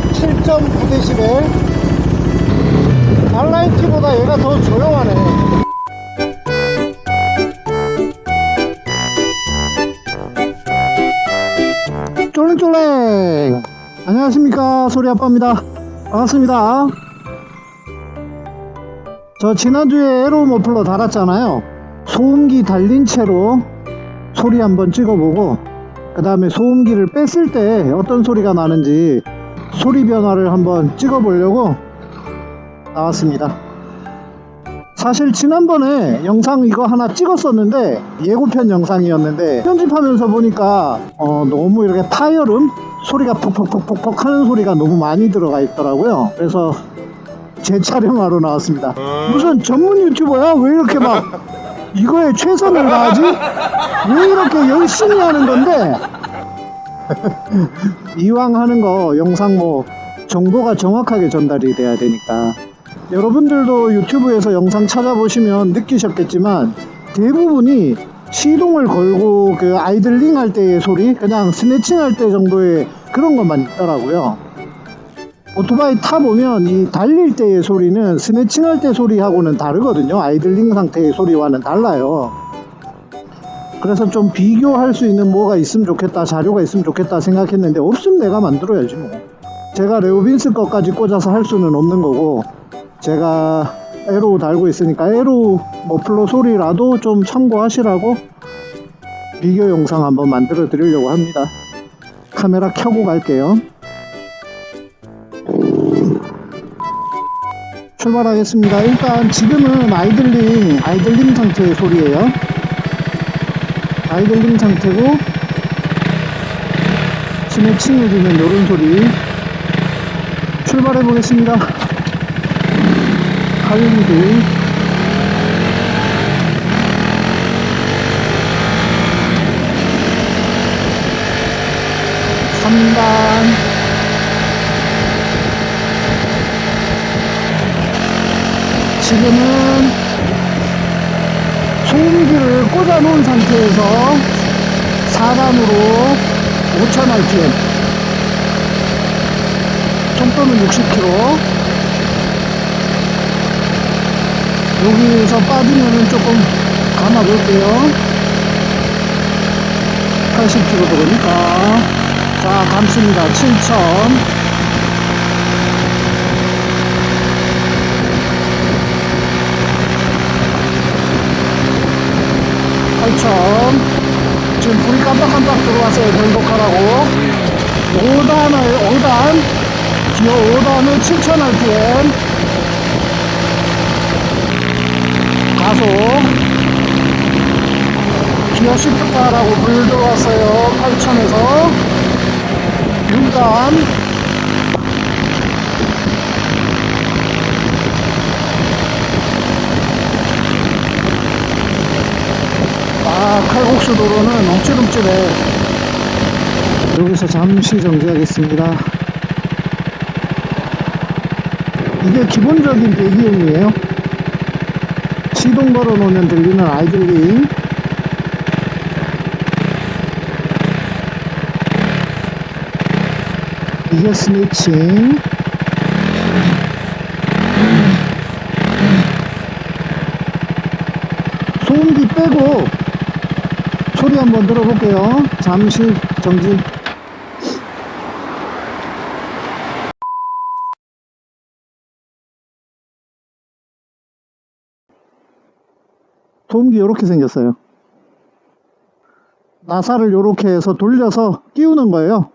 12데시벨 R9T보다 얘가 더 조용하네. 쫄랭쫄랭. 안녕하십니까. 소리아빠입니다. 반갑습니다. 저 지난주에 에로 머플러 달았잖아요. 소음기 달린 채로 소리 한번 찍어보고 그 다음에 소음기를 뺐을 때 어떤 소리가 나는지 소리 변화를 한번 찍어 보려고 나왔습니다 사실 지난번에 영상 이거 하나 찍었었는데 예고편 영상이었는데 편집하면서 보니까 어, 너무 이렇게 파열음 소리가 퍽퍽퍽퍽퍽 하는 소리가 너무 많이 들어가 있더라고요 그래서 재촬영하러 나왔습니다 무슨 전문 유튜버야? 왜 이렇게 막 이거에 최선을 다하지? 왜 이렇게 열심히 하는 건데 이왕 하는 거 영상 뭐 정보가 정확하게 전달이 돼야 되니까. 여러분들도 유튜브에서 영상 찾아보시면 느끼셨겠지만 대부분이 시동을 걸고 그 아이들링 할 때의 소리 그냥 스네칭 할 때 정도의 그런 것만 있더라고요. 오토바이 타보면 이 달릴 때의 소리는 스네칭 할 때 소리하고는 다르거든요. 아이들링 상태의 소리와는 달라요 그래서 좀 비교할 수 있는 뭐가 있으면 좋겠다 자료가 있으면 좋겠다 생각했는데 없으면 내가 만들어야지 뭐. 제가 레오빈스 것까지 꽂아서 할 수는 없는 거고 제가 에로 달고 있으니까 에로 머플러 소리라도 좀 참고하시라고 비교 영상 한번 만들어 드리려고 합니다. 카메라 켜고 갈게요. 출발하겠습니다. 일단 지금은 아이들링 아이들링 상태의 소리예요 아이들링 상태고 스매칭 해주는 요런 소리. 출발해 보겠습니다. 하이리드 3단. 지금은 소음기를 꽂아 놓은 상태에서 4단으로 5000rpm 속도는 60km 여기에서 빠지면은 조금 감아 볼게요. 80km 들어오니까. 자 감습니다. 7000 8천 지금 불이 깜빡깜빡 들어왔어요 변속하라고 5단을 5단 기어 5단은 7000rpm 가속 기어 시프트하라고 불 들어왔어요. 8000에서. 6단 아 칼국수 도로는 엉찔엉찔해 여기서 잠시 정지하겠습니다. 이게 기본적인 배기음이에요. 시동 걸어 놓으면 들리는 아이들링. 이게 스니칭. 소음기 빼고 소리 한번 들어볼게요. 잠시 정지. 소음기 이렇게 생겼어요. 나사를 이렇게 해서 돌려서 끼우는 거예요.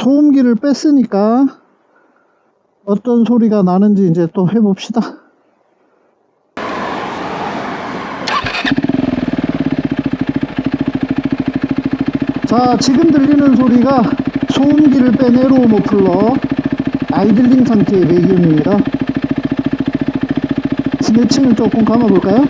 소음기를 뺐으니까 어떤 소리가 나는지 이제 또 해봅시다 자 지금 들리는 소리가 소음기를 뺀 에로 모플러 아이들링 상태의 배기음입니다 스매칭을 조금 감아볼까요?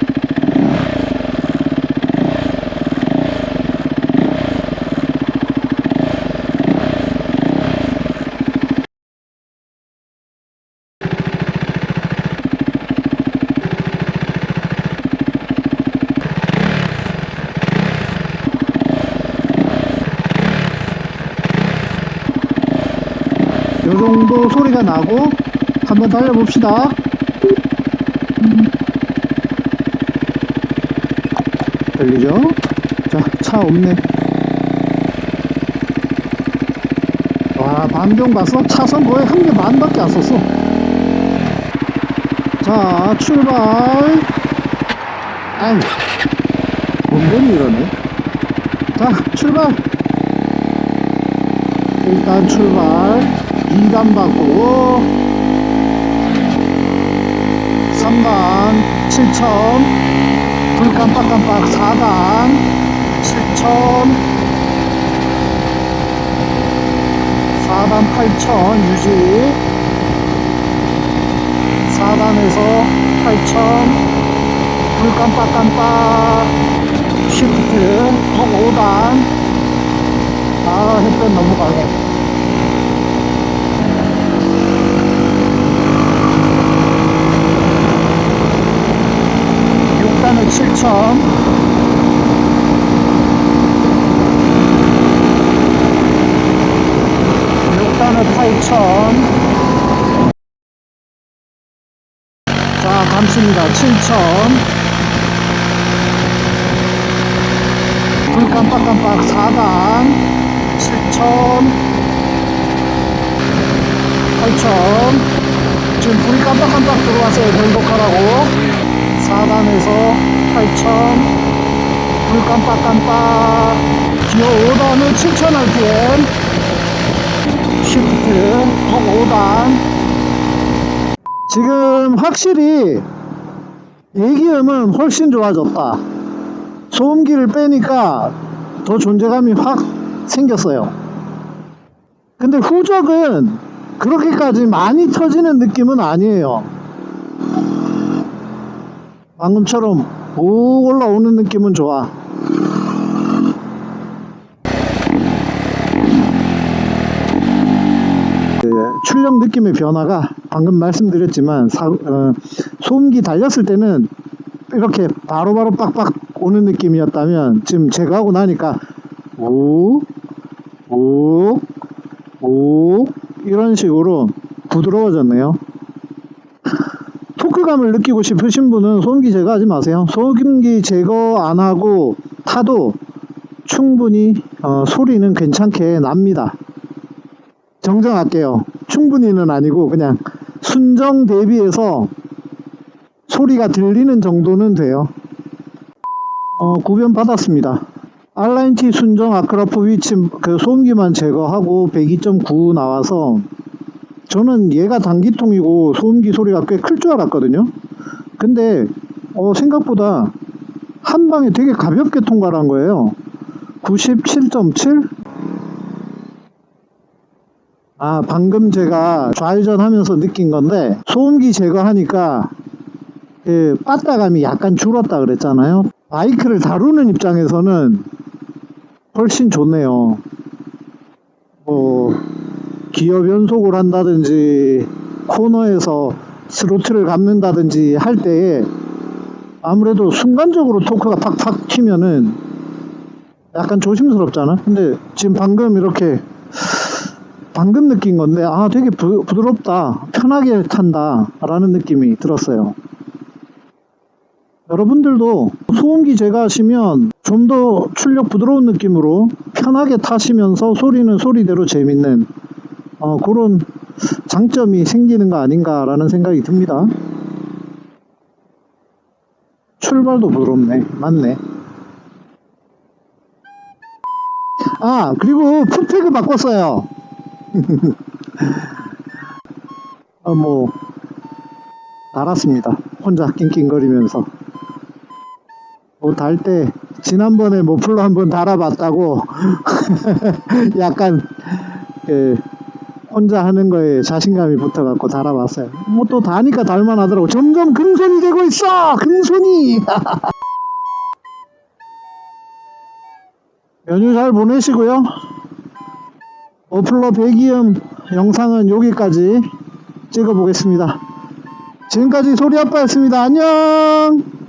또 소리가 나고 한번 달려봅시다. 들리죠? 자, 차 없네. 와, 반경 봤어? 차선 거의 한 개 반밖에 안 썼어. 자, 출발. 아유, 운전이 이러네. 자, 출발. 일단 출발. 2단 바꾸고, 3단 7천, 불 깜빡깜빡 4단 7천, 4단 8천 유지, 4단에서 8천, 불 깜빡깜빡 시프트, 톡 5단, 아, 햇볕 강해. 육단은 7천. 육단은 8천. 자 감습니다. 7천. 불 깜빡깜빡 4단. 7천. 8천. 지금 불이 깜빡깜빡 들어왔어요 변속하라고. 4단에서 8천. 불 깜빡깜빡. 기어 5단은 7천 rpm 시프트 톡 5단. 지금 확실히 배기음은 훨씬 좋아졌다. 소음기를 빼니까 더 존재감이 확 생겼어요. 근데 후적은 그렇게까지 많이 터지는 느낌은 아니에요. 방금처럼 오 올라오는 느낌은 좋아 그 출력 느낌의 변화가 방금 말씀드렸지만 사- 어, 소음기 달렸을 때는 이렇게 바로 바로 빡빡 오는 느낌이었다면 지금 제거하고 나니까 오, 오, 오 이런 식으로 부드러워졌네요. 토크감을 느끼고 싶으신 분은 소음기 제거하지 마세요. 소음기 제거 안 하고 타도 충분히 어, 소리는 괜찮게 납니다. 정정할게요. 충분히는 아니고 그냥 순정 대비해서 소리가 들리는 정도는 돼요. 어, 구변 받았습니다. R9T 순정 아크라프 위치 그 소음기만 제거하고 102.9 나와서 저는 얘가 단기통이고 소음기 소리가 꽤 클 줄 알았거든요. 근데 어, 생각보다 한 방에 되게 가볍게 통과를 한 거예요. 97.7? 아, 방금 제가 좌회전 하면서 느낀 건데, 소음기 제거하니까, 그, 빠따감이 약간 줄었다 그랬잖아요. 바이크를 다루는 입장에서는 훨씬 좋네요. 뭐, 기어 변속을 한다든지, 코너에서 스로틀을 감는다든지 할 때에, 아무래도 순간적으로 토크가 팍팍 튀면은, 약간 조심스럽잖아. 근데 지금 방금 이렇게, 방금 느낀 건데 아 되게 부, 부드럽다 편하게 탄다 라는 느낌이 들었어요 여러분들도 소음기 제거하시면 좀 더 출력 부드러운 느낌으로 편하게 타시면서 소리는 소리대로 재밌는 어, 그런 장점이 생기는 거 아닌가 라는 생각이 듭니다 출발도 부드럽네 맞네 아 그리고 풋팩을 바꿨어요 어, 뭐, 달았습니다. 혼자 낑낑거리면서. 뭐, 달 때, 지난번에 모플러 한번 달아봤다고, 약간, 그, 혼자 하는 거에 자신감이 붙어갖고 달아봤어요. 뭐 또 다니까 달만 하더라고. 점점 금손이 되고 있어! 금손이! 연휴 잘 보내시고요. 어플러 배기음 영상은 여기까지 찍어 보겠습니다. 지금까지 소리 아빠였습니다. 안녕!